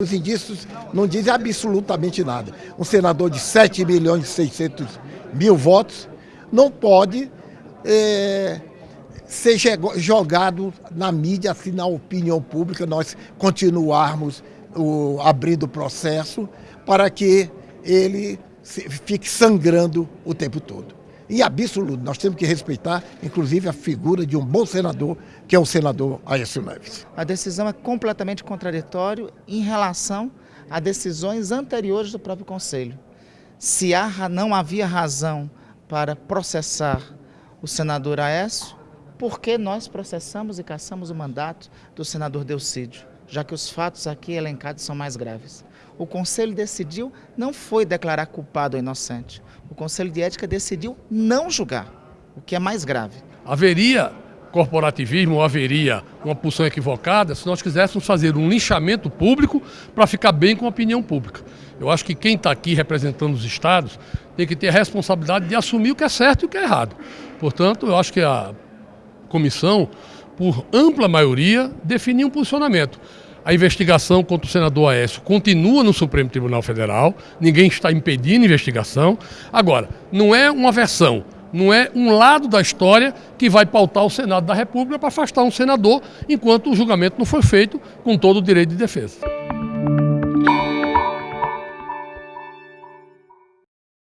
Os indícios não dizem absolutamente nada. Um senador de 7 milhões e 600 mil votos não pode é, ser jogado na mídia, assim, na opinião pública, nós continuarmos o, abrindo o processo para que ele fique sangrando o tempo todo. E absoluto, nós temos que respeitar, inclusive, a figura de um bom senador, que é o senador Aécio Neves. A decisão é completamente contraditória em relação a decisões anteriores do próprio Conselho. Se há, não havia razão para processar o senador Aécio, por que nós processamos e caçamos o mandato do senador Delcídio? Já que os fatos aqui elencados são mais graves. O Conselho decidiu não foi declarar culpado ou inocente. O Conselho de Ética decidiu não julgar, o que é mais grave. Haveria corporativismo ou haveria uma posição equivocada se nós quiséssemos fazer um linchamento público para ficar bem com a opinião pública. Eu acho que quem está aqui representando os estados tem que ter a responsabilidade de assumir o que é certo e o que é errado. Portanto, eu acho que a comissão por ampla maioria, definiu um posicionamento. A investigação contra o senador Aécio continua no Supremo Tribunal Federal, ninguém está impedindo a investigação. Agora, não é uma versão, não é um lado da história que vai pautar o Senado da República para afastar um senador enquanto o julgamento não foi feito com todo o direito de defesa.